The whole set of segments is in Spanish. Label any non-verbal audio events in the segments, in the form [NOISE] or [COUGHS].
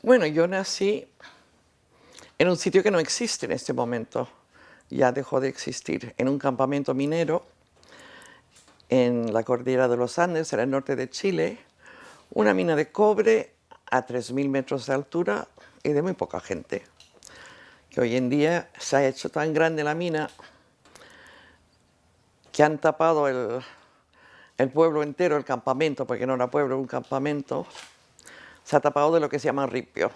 Bueno, yo nací en un sitio que no existe en este momento, ya dejó de existir, en un campamento minero en la cordillera de los Andes, en el norte de Chile, una mina de cobre a 3.000 metros de altura y de muy poca gente. Que hoy en día se ha hecho tan grande la mina que han tapado el, el pueblo entero, el campamento, porque no era pueblo, era un campamento, se ha tapado de lo que se llama ripio.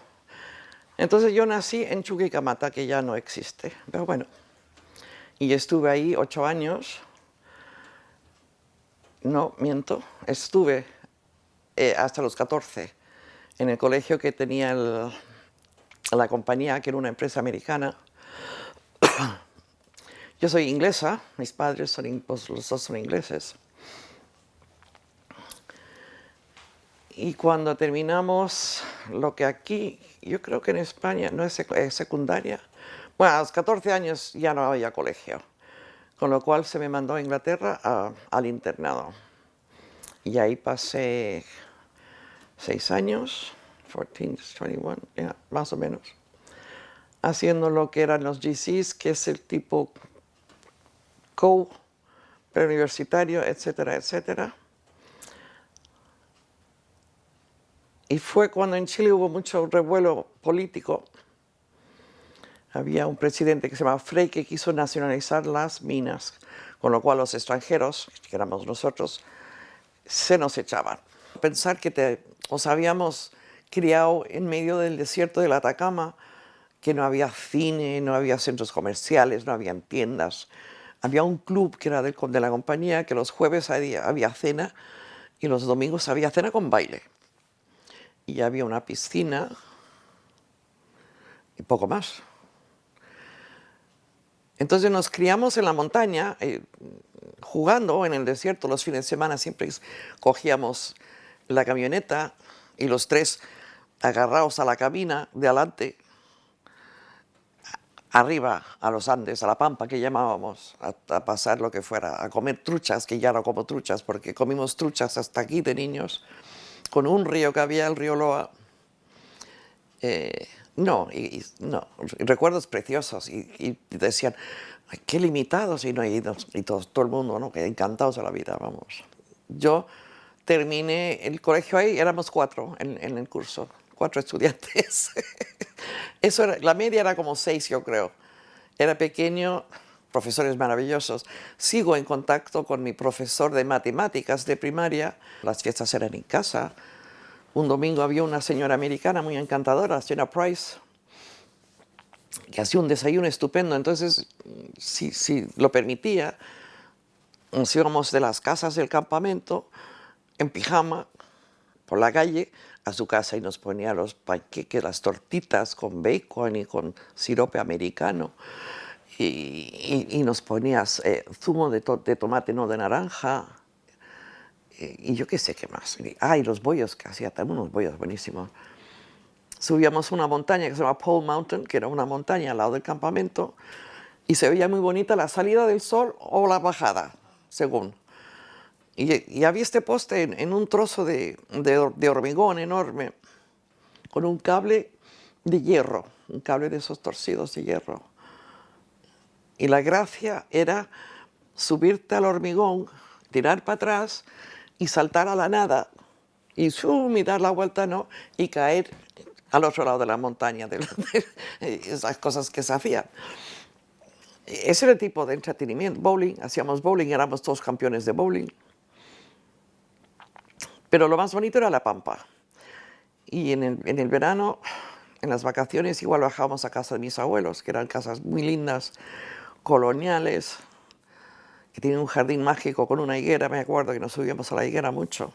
Entonces yo nací en Chuquicamata, que ya no existe, pero bueno. Y estuve ahí ocho años. No, miento, estuve eh, hasta los 14 en el colegio que tenía la compañía, que era una empresa americana. [COUGHS] Yo soy inglesa, mis padres son, pues, los dos son ingleses. Y cuando terminamos lo que aquí, yo creo que en España no es, secundaria, bueno, a los 14 años ya no había colegio, con lo cual se me mandó a Inglaterra al internado. Y ahí pasé seis años, 14, 21, más o menos, haciendo lo que eran los GCs, que es el tipo co, preuniversitario, etcétera, etcétera Y fue cuando en Chile hubo mucho revuelo político. Había un presidente que se llamaba Frey que quiso nacionalizar las minas, con lo cual los extranjeros, que éramos nosotros, se nos echaban. Pensar que te, os habíamos criado en medio del desierto del Atacama, que no había cine, no había centros comerciales, no había tiendas. Había un club que era de, de la compañía, que los jueves había, había cena y los domingos había cena con baile y había una piscina y poco más. Entonces nos criamos en la montaña, eh, jugando en el desierto los fines de semana, siempre cogíamos la camioneta y los tres agarrados a la cabina de adelante, arriba a los Andes, a la Pampa que llamábamos, a, a, pasar lo que fuera, a comer truchas, que ya no como truchas, porque comimos truchas hasta aquí de niños, con un río que había, el río Loa. Eh, no, no, recuerdos preciosos y, decían, qué limitados y no y, y todo, todo, el mundo, ¿no? que encantados de la vida, vamos. Yo terminé el colegio ahí, éramos cuatro en, el curso, cuatro estudiantes. [LAUGHS] Eso era, la media era como seis, yo creo. Era pequeño, profesores maravillosos. Sigo en contacto con mi profesor de matemáticas de primaria. Las fiestas eran en casa. Un domingo había una señora americana muy encantadora, la señora Price, que hacía un desayuno estupendo. Entonces, si, si lo permitía, nos íbamos de las casas del campamento en pijama por la calle a su casa y nos ponía los panqueques, las tortitas con bacon y con sirope americano y, nos ponías eh, zumo de, tomate, no de naranja, eh, y yo qué sé qué más. Ah, y los bollos que hacía, también unos bollos buenísimos. Subíamos una montaña que se llama Pole Mountain, que era una montaña al lado del campamento, y se veía muy bonita la salida del sol o la bajada, según. Y, había este poste en, un trozo de, de hormigón enorme, con un cable de hierro, un cable de esos torcidos de hierro. Y la gracia era subirte al hormigón, tirar para atrás y saltar a la nada y, y dar la vuelta no y caer al otro lado de la montaña, de, esas cosas que se hacían. Ese era el tipo de entretenimiento, bowling, hacíamos bowling, éramos todos campeones de bowling. Pero lo más bonito era la pampa. Y en el, en el verano, en las vacaciones, igual bajábamos a casa de mis abuelos, que eran casas muy lindas, coloniales, que tienen un jardín mágico con una higuera, me acuerdo que nos subíamos a la higuera mucho.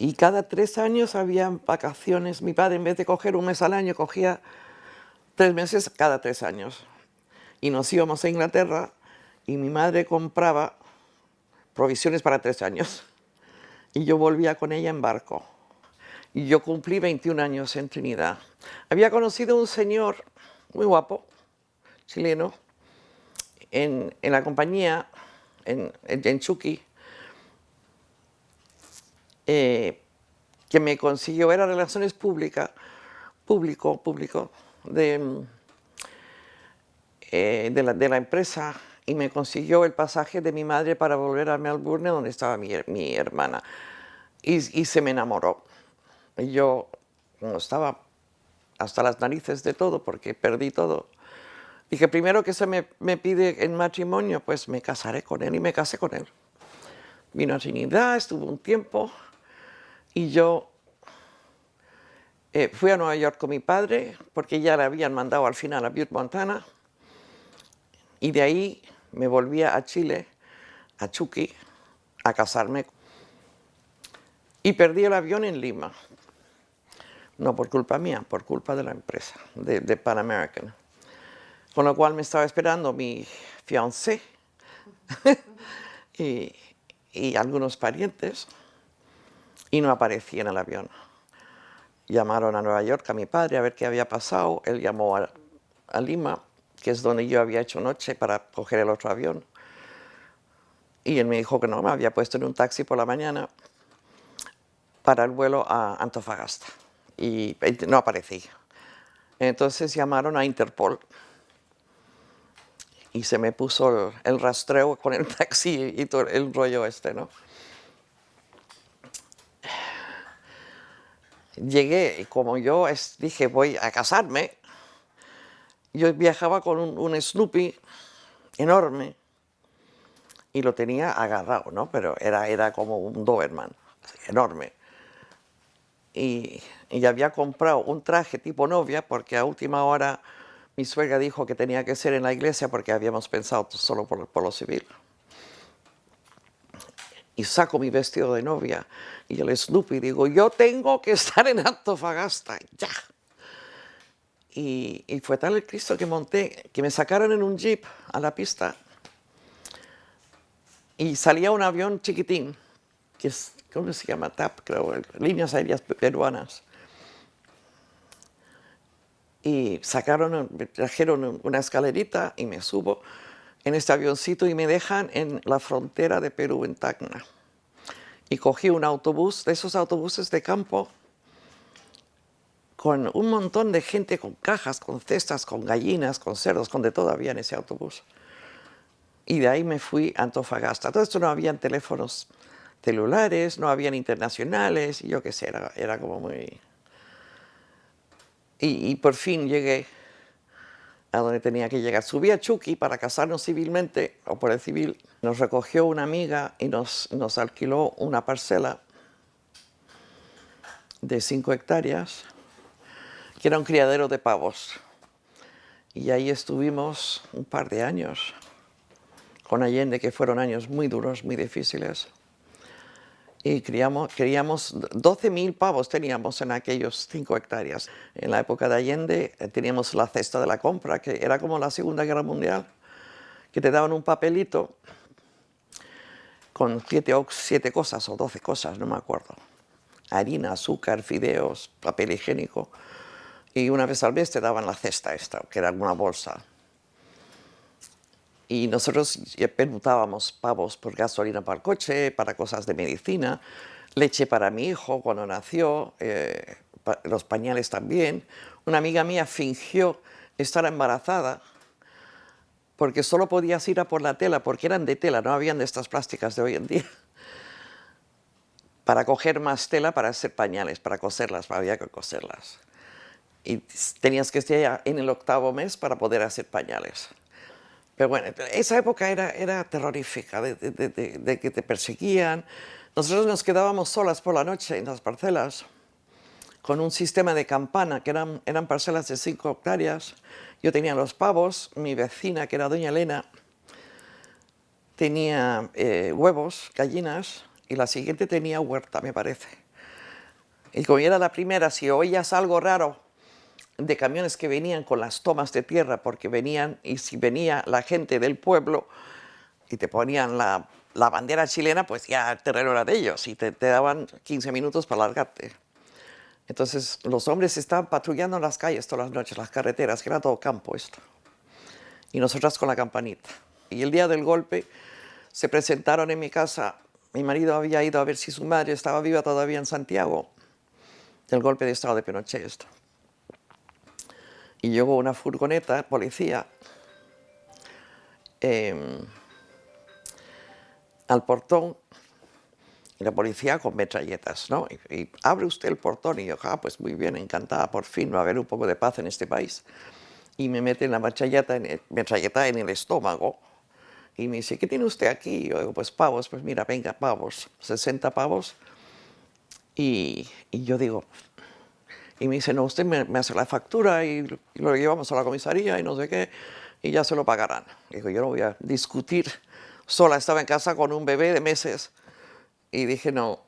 Y cada tres años había vacaciones. Mi padre, en vez de coger un mes al año, cogía tres meses cada tres años. Y nos íbamos a Inglaterra y mi madre compraba provisiones para tres años. Y yo volvía con ella en barco. Y yo cumplí 21 años en Trinidad. Había conocido un señor muy guapo, chileno, en, la compañía, en, en Chucky, eh, que me consiguió, era Relaciones Públicas, público, público, de, eh, de, la, de, la, empresa y me consiguió el pasaje de mi madre para volver a Melbourne, donde estaba mi, mi hermana. Y, y, se me enamoró. Y yo, como estaba hasta las narices de todo, porque perdí todo, dije, primero que se me, me pide en matrimonio, pues me casaré con él y me casé con él. Vino a Trinidad, estuvo un tiempo y yo eh, fui a Nueva York con mi padre porque ya le habían mandado al final a Butte, Montana y de ahí me volví a Chile, a Chucky, a casarme y perdí el avión en Lima. No por culpa mía, por culpa de la empresa, de, de Pan American. Con lo cual me estaba esperando mi fiancé [LAUGHS] y, algunos parientes y no aparecía en el avión. Llamaron a Nueva York a mi padre a ver qué había pasado. Él llamó a, a Lima, que es donde yo había hecho noche para coger el otro avión. Y él me dijo que no, me había puesto en un taxi por la mañana para el vuelo a Antofagasta. Y no aparecía. Entonces llamaron a Interpol y se me puso el, rastreo con el [LAUGHS] taxi y todo el rollo este, ¿no? llegué y como yo dije voy a casarme, yo viajaba con un, Snoopy enorme y lo tenía agarrado, ¿no? Pero era, era como un Doberman, enorme. Y, y, había comprado un traje tipo novia porque a última hora mi suegra dijo que tenía que ser en la iglesia porque habíamos pensado solo por, por lo civil y saco mi vestido de novia y el Snoopy digo, yo tengo que estar en Antofagasta, ya. Y, y, fue tal el Cristo que monté, que me sacaron en un jeep a la pista y salía un avión chiquitín, que es, ¿cómo se llama? TAP, creo, líneas aéreas peruanas. Y sacaron, trajeron una escalerita y me subo en este avioncito y me dejan en la frontera de Perú, en Tacna. Y cogí un autobús, de esos autobuses de campo, con un montón de gente con cajas, con cestas, con gallinas, con cerdos, con de todo había en ese autobús. Y de ahí me fui a Antofagasta. Todo esto no habían teléfonos celulares, no habían internacionales, y yo qué sé, era, era como muy... Y, por fin llegué a donde tenía que llegar. Subí a Chucky para casarnos civilmente, o por el civil. Nos recogió una amiga y nos, nos alquiló una parcela de cinco hectáreas, que era un criadero de pavos. Y ahí estuvimos un par de años con Allende, que fueron años muy duros, muy difíciles y criamos, queríamos 12.000 pavos teníamos en aquellos 5 hectáreas. En la época de Allende eh, teníamos la cesta de la compra, que era como la Segunda Guerra Mundial, que te daban un papelito con siete, siete cosas o 12 cosas, no me acuerdo. Harina, azúcar, fideos, papel higiénico. Y una vez al mes te daban la cesta esta, que era una bolsa y nosotros permutábamos pavos por gasolina para el coche, para cosas de medicina, leche para mi hijo cuando nació, eh, los pañales también. Una amiga mía fingió estar embarazada porque solo podías ir a por la tela, porque eran de tela, no habían de estas plásticas de hoy en día. [LAUGHS] Para coger más tela para hacer pañales, para coserlas, había que coserlas. Y tenías que estar en el octavo mes para poder hacer pañales. Pero bueno, esa época era, terrorífica, de, que te perseguían. Nosotros nos quedábamos solas por la noche en las parcelas con un sistema de campana, que eran, parcelas de 5 hectáreas. Yo tenía los pavos, mi vecina, que era doña Elena, tenía eh, huevos, gallinas, y la siguiente tenía huerta, me parece. Y como era la primera, si oías algo raro, de camiones que venían con las tomas de tierra porque venían, y si venía la gente del pueblo y te ponían la, bandera chilena, pues ya el terreno era de ellos y te, daban 15 minutos para largarte. Entonces los hombres estaban patrullando las calles todas las noches, las carreteras, que era todo campo esto. Y nosotras con la campanita. Y el día del golpe se presentaron en mi casa, mi marido había ido a ver si su madre estaba viva todavía en Santiago el golpe de estado de Pinochet. Esto. Y llegó una furgoneta, policía, em, al portón y la policía con metralletas, ¿no? Y, abre usted el portón y yo, ah, pues muy bien, encantada, por fin va a haber un poco de paz en este país. Y me meten la metralleta en el, metralleta en el estómago y me dice, ¿qué tiene usted aquí? Y yo digo, pues pavos, pues mira, venga, pavos, 60 pavos. Y, y yo digo, y me dice, no, usted me, hace la factura y, lo llevamos a la comisaría y no sé qué, y ya se lo pagarán. Digo, yo no voy a discutir sola, estaba en casa con un bebé de meses y dije, no,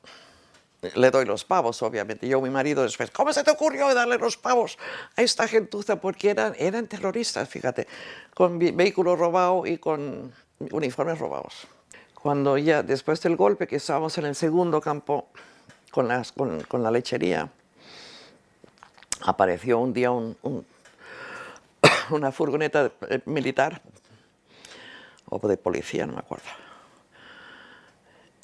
le doy los pavos, obviamente. Yo, mi marido, después, ¿cómo se te ocurrió darle los pavos a esta gentuza? Porque eran, eran terroristas, fíjate, con vehículos robados y con uniformes robados. Cuando ya, después del golpe, que estábamos en el segundo campo con, las, con, con la lechería, apareció un día un, [COUGHS] una furgoneta eh, militar, o de policía, no me acuerdo,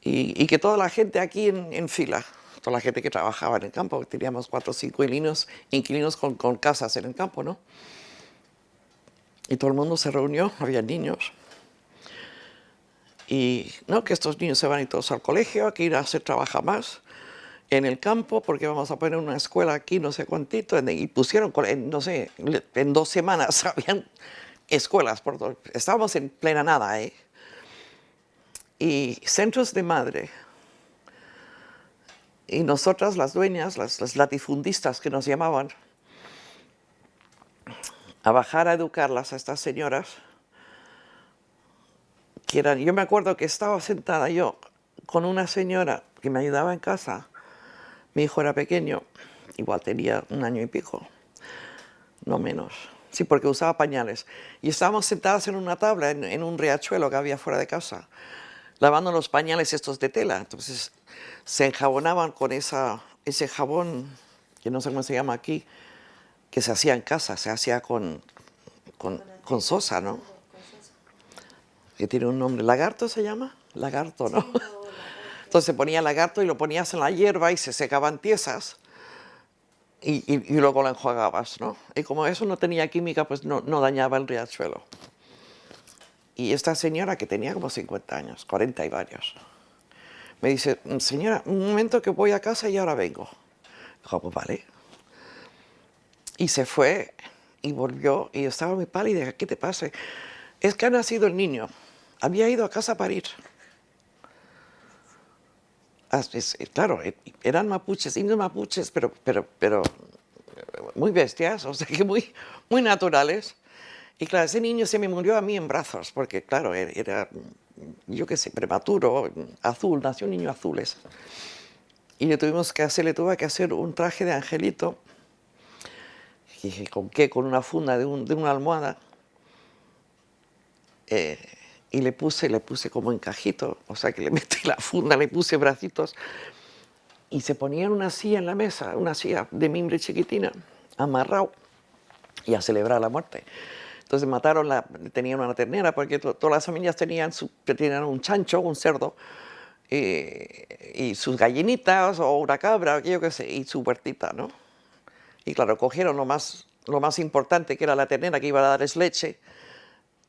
y, que toda la gente aquí en, fila, toda la gente que trabajaba en el campo, teníamos cuatro o cinco inquilinos, inquilinos con, con, casas en el campo, ¿no? Y todo el mundo se reunió, había niños. Y no, que estos niños se van ir todos al colegio, que ir a hacer trabajar más en el campo, porque vamos a poner una escuela aquí, no sé cuántito, y pusieron, no sé, en dos semanas [LAUGHS] habían escuelas, por todo. estábamos en plena nada, ¿eh? y centros de madre. Y nosotras, las dueñas, las, latifundistas que nos llamaban, a bajar a educarlas a estas señoras, que eran, yo me acuerdo que estaba sentada yo con una señora que me ayudaba en casa, mi hijo era pequeño, igual tenía un año y pico, no menos. Sí, porque usaba pañales. Y estábamos sentadas en una tabla, en, un riachuelo que había fuera de casa lavando los pañales estos de tela. Entonces se enjabonaban con ese jabón, que no sé cómo se llama aquí, que se hacía en casa, se hacía con, con, sosa, ¿no? Que tiene un nombre, lagarto se llama, lagarto, ¿no? Entonces ponía lagarto y lo ponías en la hierba y se secaban tiesas y, y, luego lo enjuagabas, ¿no? Y como eso no tenía química, pues no, no dañaba el riachuelo. Y esta señora que tenía como 50 años, 40 y varios, me dice, señora, un momento que voy a casa y ahora vengo. Dijo, pues vale. Y se fue y volvió y estaba muy pálida. ¿Qué te pasa? Es que ha nacido el niño. Había ido a casa a parir. Ah, claro, e, eran mapuches, indios mapuches, pero, pero, pero muy bestias, o sea que muy, muy naturales. Y claro, ese niño se me murió a mí en brazos, porque claro, e-, era, yo qué sé, prematuro, azul, nació un niño azul Y le tuvimos que hacer, le tuve que hacer un traje de angelito. Y dije, ¿con qué? Con una funda de, una almohada. Eh, y le puse, le puse como encajito, o sea que le [LAUGHS] metí la funda, le puse bracitos. Y se ponía una silla en la mesa, una silla de mimbre chiquitina, amarrado, y a celebrar la muerte. Entonces mataron, la, tenían una ternera, porque todas las familias tenían, su, tenían un chancho, un cerdo, y, sus gallinitas o una cabra, yo qué sé, y su huertita, ¿no? Y claro, cogieron lo más, lo más importante, que era la ternera que iba a darles leche,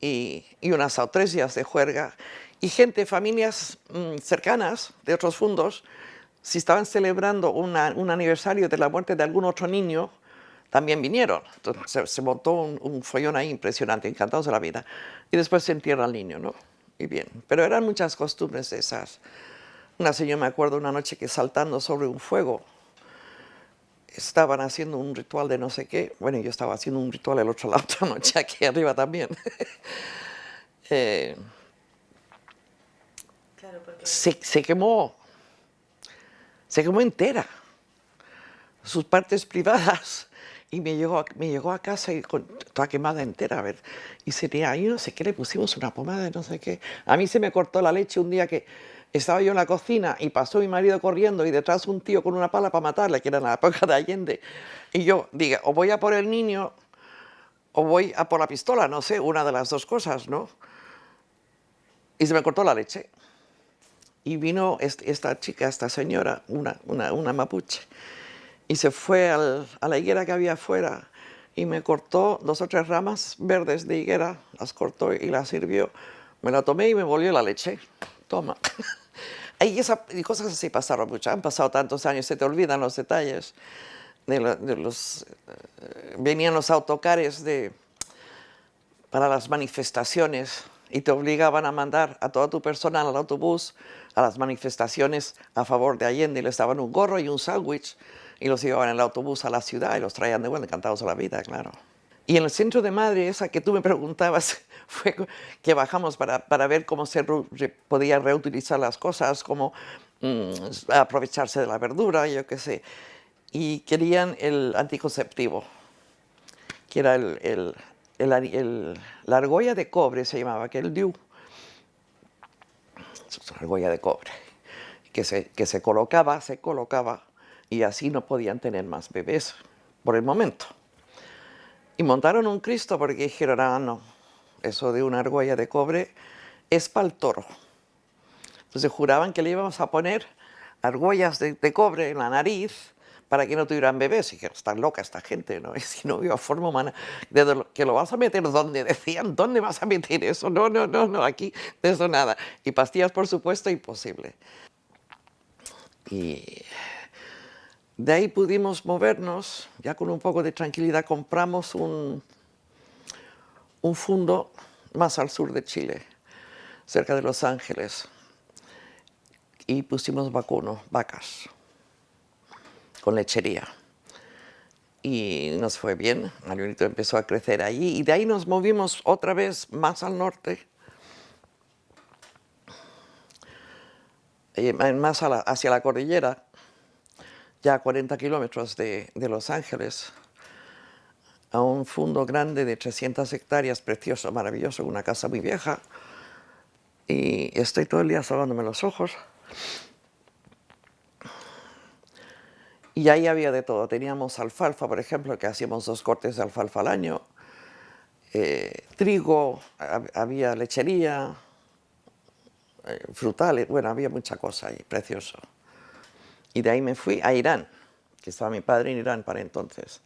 y, y unas autresias de juerga, y gente, familias mm, cercanas de otros fundos, si estaban celebrando un aniversario de la muerte de algún otro niño, también vinieron. Entonces se, montó un, follón ahí impresionante, encantados de la vida. Y después se entierra al niño, ¿no? Y bien, pero eran muchas costumbres esas. Una señora, me acuerdo, una noche que saltando sobre un fuego, estaban haciendo un ritual de no sé qué. Bueno, yo estaba haciendo un ritual el otro [LAUGHS] la otra noche aquí arriba también. [LAUGHS] Eh, se, se quemó, se quemó entera. Sus partes privadas y me llegó, me llegó a casa y con, toda quemada entera, a ver, y se tenía ahí no sé qué, le pusimos una pomada de no sé qué. A mí se me cortó la leche un día que estaba yo en la cocina y pasó mi marido corriendo y detrás un tío con una pala para matarle, que era en la época de Allende. Y yo, diga, o voy a por el niño o voy a por la pistola, no sé, una de las dos cosas, ¿no? Y se me cortó la leche. Y vino esta chica, esta señora, una, una, una mapuche, y se fue a la higuera que había afuera y me cortó dos o tres ramas verdes de higuera, las cortó y las sirvió. Me la tomé y me volvió la leche. Toma. [LAUGHS] y, cosas así pasaron mucho. Han pasado tantos años, se te olvidan los detalles. De, los, eh, venían los autocares de, para las manifestaciones y te obligaban a mandar a todo tu personal al autobús a las manifestaciones a favor de Allende y les daban un gorro y un sándwich y los llevaban en el autobús a la ciudad y los traían de vuelta, encantados a la vida, claro. Y en el centro de Madrid, esa que tú me preguntabas, [LAUGHS] fue que bajamos para, para ver cómo se podía reutilizar las cosas, cómo mm, aprovecharse de la verdura, yo qué sé. Y querían el anticonceptivo, que era el, el, el, la argolla de cobre, se llamaba, que el DIU. Argolla de cobre, que se, que se colocaba, se colocaba y así no podían tener más bebés por el momento. Y montaron un Cristo porque dijeron, ah, no, eso de una argolla de cobre es para el toro. Entonces juraban que le íbamos a poner argollas de, cobre en la nariz para que no tuvieran bebés. Y dijeron, está loca esta gente, ¿no? [LAUGHS] Y si no vio forma humana, de que lo vas a meter ¿dónde? Decían, ¿dónde vas a meter eso? No, no, no, no, aquí de eso nada. Y pastillas, por supuesto, imposible. Y de ahí pudimos movernos, ya con un poco de tranquilidad compramos un, un fundo más al sur de Chile, cerca de Los Ángeles, y pusimos vacuno, vacas, con lechería. Y nos fue bien, Marionito empezó a crecer allí, y de ahí nos movimos otra vez más al norte, eh, más hacia la cordillera, ya a 40 kilómetros de, Los Ángeles, a un fondo grande de 300 hectáreas, precioso, maravilloso, una casa muy vieja. Y estoy todo el día salvándome los ojos. Y ahí había de todo. Teníamos alfalfa, por ejemplo, que hacíamos dos cortes de alfalfa al año. Eh, trigo, había lechería, eh, frutales, bueno, había mucha cosa ahí, precioso. Y de ahí me fui a Irán, que estaba mi padre en Irán para entonces.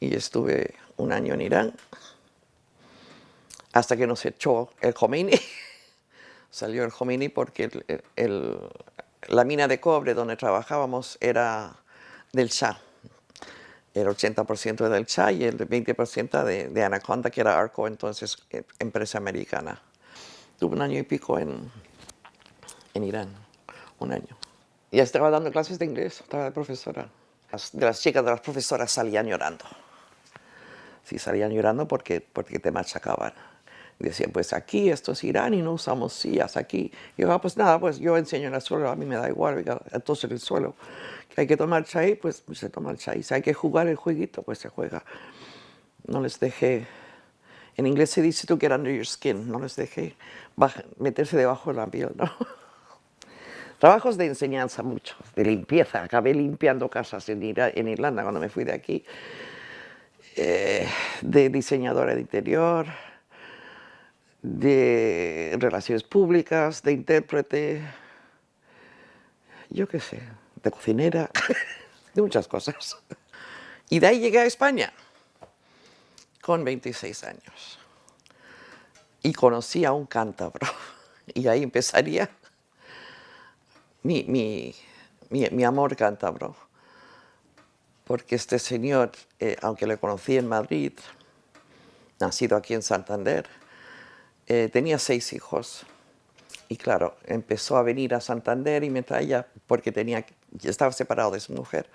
Y estuve un año en Irán, hasta que nos echó el Khomeini. [LAUGHS] Salió el Khomeini porque la mina de cobre donde trabajábamos era del Shah. El 80% del Shah y el 20% de, Anaconda, que era Arco, entonces eh, empresa americana. Tuve un año y pico en, en Irán, un año. Ya estaba dando clases de inglés, estaba de profesora. de las chicas de las profesoras salían llorando. Sí, salían llorando porque, porque te machacaban. Decían, pues aquí esto es Irán y no usamos sillas aquí. Yo, ah, pues nada, pues yo enseño en el suelo, a mí me da igual, entonces en el suelo. Que hay que tomar chai, pues, pues, se toma el chai. Si hay que jugar el jueguito, pues se juega. No les dejé, en inglés se dice to get under your skin, no les dejé meterse debajo de la piel. [LAUGHS] Trabajos de enseñanza muchos, de limpieza. Acabé limpiando casas en, Irlanda cuando me fui de aquí. Eh, de diseñadora de interior, de relaciones públicas, de intérprete, yo qué sé, de cocinera, [LAUGHS] de muchas cosas. Y de ahí llegué a España con 26 años. Y conocí a un cántabro. [LAUGHS] Y ahí empezaría mi, mi, mi, amor cántabro. Porque este señor, eh, aunque le conocí en Madrid, nacido aquí en Santander, eh, tenía seis hijos. Y claro, empezó a venir a Santander y me traía, porque tenía, estaba separado de su mujer,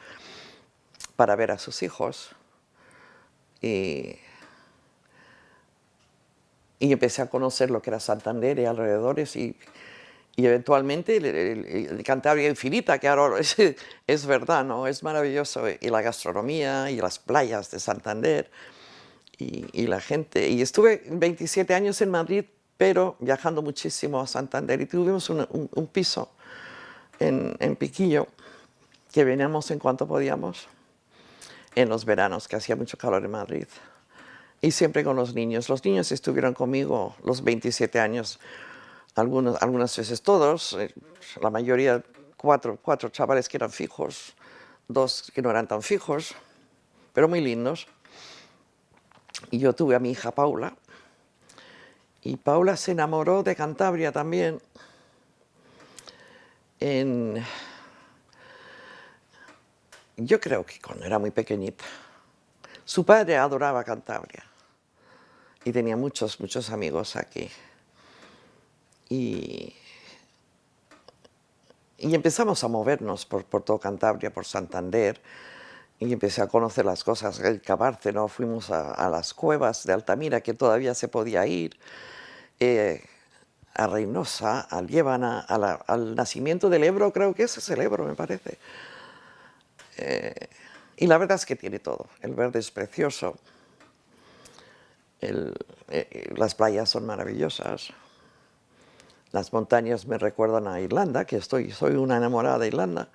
para ver a sus hijos. Y, y empecé a conocer lo que era Santander y alrededores y y eventualmente el, Cantabria Infinita, que ahora [LAUGHS] es, es, verdad, ¿no? es maravilloso, y la gastronomía, y las playas de Santander, y, la gente. Y estuve 27 años en Madrid, pero viajando muchísimo a Santander, y tuvimos un, piso en, Piquillo, que veníamos en cuanto podíamos, en los veranos, que hacía mucho calor en Madrid. Y siempre con los niños. Los niños estuvieron conmigo los 27 años, algunas, algunas veces todos, eh, la mayoría, cuatro, cuatro chavales que eran fijos, dos que no eran tan fijos, pero muy lindos. Y yo tuve a mi hija Paula, y Paula se enamoró de Cantabria también. Yo creo que cuando era muy pequeñita. Su padre adoraba Cantabria y tenía muchos, muchos amigos aquí. Y, empezamos a movernos por, por todo Cantabria, por Santander, y empecé a conocer las cosas, el Cabárceno, fuimos a, las cuevas de Altamira, que todavía se podía ir, eh, a Reynosa, a Liébana, al nacimiento del Ebro, creo que ese es el Ebro, me parece. Eh, y la verdad es que tiene todo, el verde es precioso, eh, las playas son maravillosas, las montañas me recuerdan a Irlanda, que estoy, soy una enamorada de Irlanda,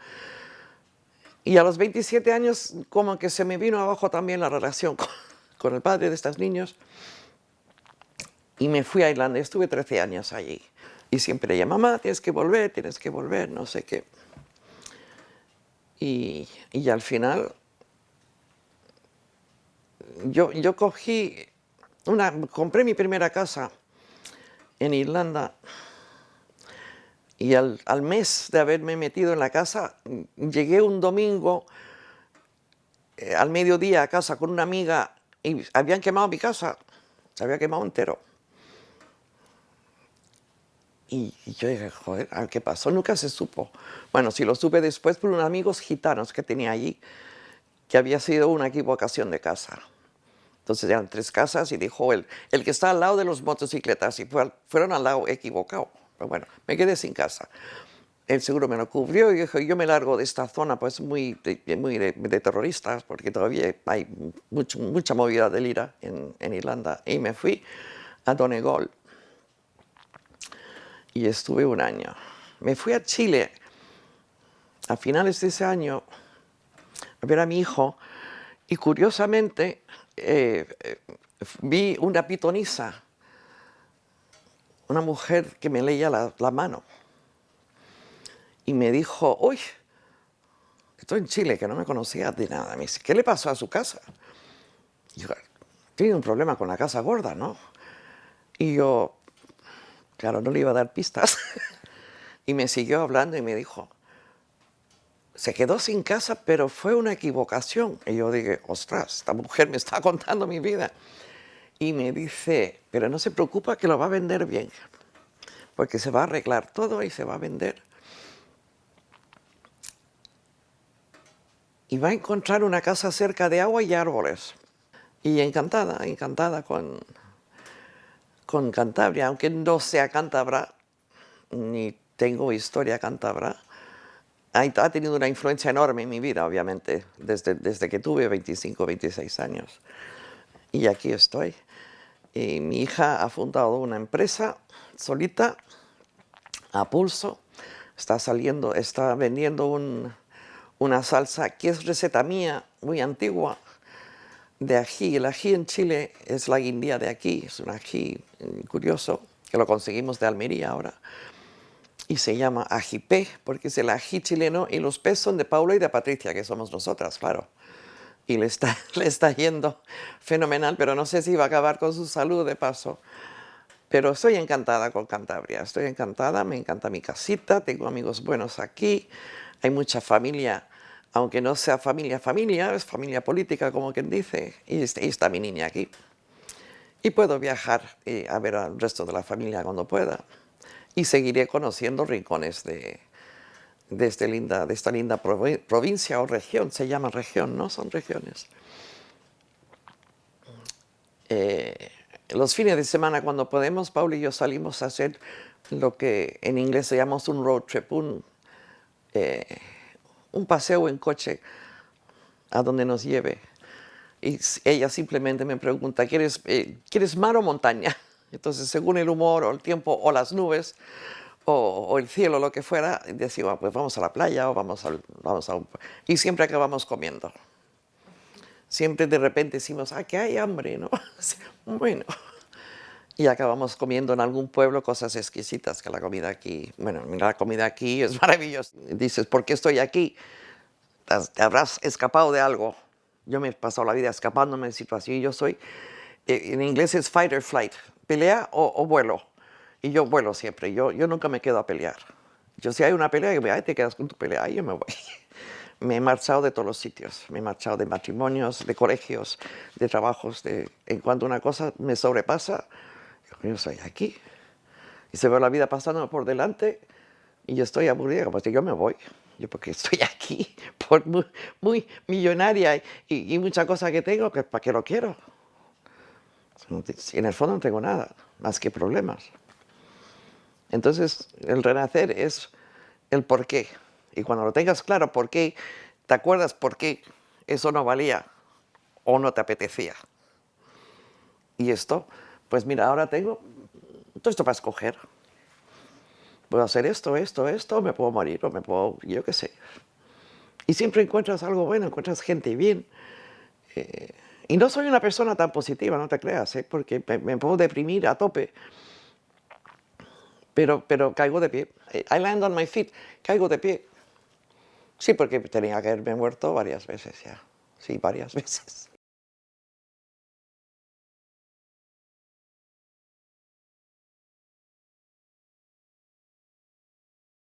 y a los 27 años como que se me vino abajo también la relación con, el padre de estos niños y me fui a Irlanda, estuve 13 años allí. Y siempre le mamá, tienes que volver, tienes que volver, no sé qué. Y, y al final yo, yo cogí, una, compré mi primera casa en Irlanda y al, mes de haberme metido en la casa, llegué un domingo eh, al mediodía a casa con una amiga y habían quemado mi casa, se había quemado entero. Y, yo dije, joder, ¿qué pasó? Nunca se supo. Bueno, si lo supe después por unos amigos gitanos que tenía allí, que había sido una equivocación de casa. Entonces eran tres casas y dijo, el, el que está al lado de los motocicletas y fueron al lado equivocado. Pero bueno, me quedé sin casa. El seguro me lo cubrió y dijo, yo me largo de esta zona pues muy de, muy de, terroristas, porque todavía hay mucho, mucha movida de lira en, en, Irlanda. Y me fui a Donegal. Y estuve un año. Me fui a Chile a finales de ese año a ver a mi hijo y curiosamente eh, eh, vi una pitonisa una mujer que me leía la, mano y me dijo, uy, estoy en Chile, que no me conocía de nada. Me dice, ¿qué le pasó a su casa? Y yo, tiene un problema con la casa gorda, ¿no? Y yo, claro, no le iba a dar pistas. [LAUGHS] y me siguió hablando y me dijo, se quedó sin casa, pero fue una equivocación. Y yo dije, ostras, esta mujer me está contando mi vida y me dice, pero no se preocupa que lo va a vender bien, porque se va a arreglar todo y se va a vender. Y va a encontrar una casa cerca de agua y árboles. Y encantada, encantada con, con Cantabria, aunque no sea cántabra, ni tengo historia cántabra, ha tenido una influencia enorme en mi vida, obviamente, desde, desde que tuve 25, 26 años. Y aquí estoy. Y mi hija ha fundado una empresa solita, a pulso. Está saliendo, está vendiendo una salsa que es receta mía, muy antigua, de ají. El ají en Chile es la guindía de aquí, es un ají curioso, que lo conseguimos de Almería ahora. Y se llama ajipé, porque es el ají chileno, y los pés son de Paula y de Patricia, que somos nosotras, claro y le está, [LAUGHS] le está yendo fenomenal, pero no sé si va a acabar con su salud de paso. Pero estoy encantada con Cantabria, estoy encantada, me encanta mi casita, tengo amigos buenos aquí, hay mucha familia, aunque no sea familia familia, es familia política como quien dice, y está, mi niña aquí. Y puedo viajar y a ver al resto de la familia cuando pueda. Y seguiré conociendo rincones de, de, este linda, de esta linda provincia o región, se llama región, ¿no? Son regiones. Eh, los fines de semana cuando podemos, Paul y yo salimos a hacer lo que en inglés se llama un road trip, un, eh, un paseo en coche a donde nos lleve. Y ella simplemente me pregunta, ¿quieres, eh, ¿quieres mar o montaña? [LAUGHS] Entonces, según el humor o el tiempo o las nubes, o, el cielo, lo que fuera, decimos, pues vamos a la playa o vamos, vamos a un... Y siempre acabamos comiendo. Siempre de repente decimos, ah, que hay hambre, ¿no? [LAUGHS] bueno. Y acabamos comiendo en algún pueblo cosas exquisitas, que la comida aquí, bueno, la comida aquí es [LAUGHS] maravillosa. Dices, ¿por qué estoy aquí? te habrás escapado de algo. Yo me he pasado la vida escapándome de situaciones. Yo soy, eh, en inglés es fight or flight, pelea o, vuelo. Y yo vuelo siempre, yo, yo nunca me quedo a pelear. Yo si hay una pelea, yo me te quedas con tu pelea, ahí yo me voy. [LAUGHS] me he marchado de todos los sitios, me he marchado de matrimonios, de colegios, de trabajos, de, en cuanto una cosa me sobrepasa, yo soy aquí. Y se ve la vida pasando por delante y yo estoy aburrida, pues yo me voy. Yo porque estoy [LAUGHS] aquí, por muy, millonaria y, y, mucha cosa que tengo, que ¿para qué lo quiero? En el fondo no tengo nada, más que problemas. Entonces, el renacer es el por qué. Y cuando lo tengas claro por qué, te acuerdas por qué eso no valía o no te apetecía. Y esto, pues mira, ahora tengo todo esto para escoger puedo hacer esto, esto, esto, me puedo morir o me puedo, yo qué sé. Y siempre encuentras algo bueno, encuentras gente bien. Eh, y no soy una persona tan positiva, no te creas, ¿eh? porque me, puedo deprimir a tope. Pero, pero caigo de pie. I land on my feet, caigo de pie. Sí, porque tenía que haberme muerto varias veces ya. Sí, varias [LAUGHS] veces.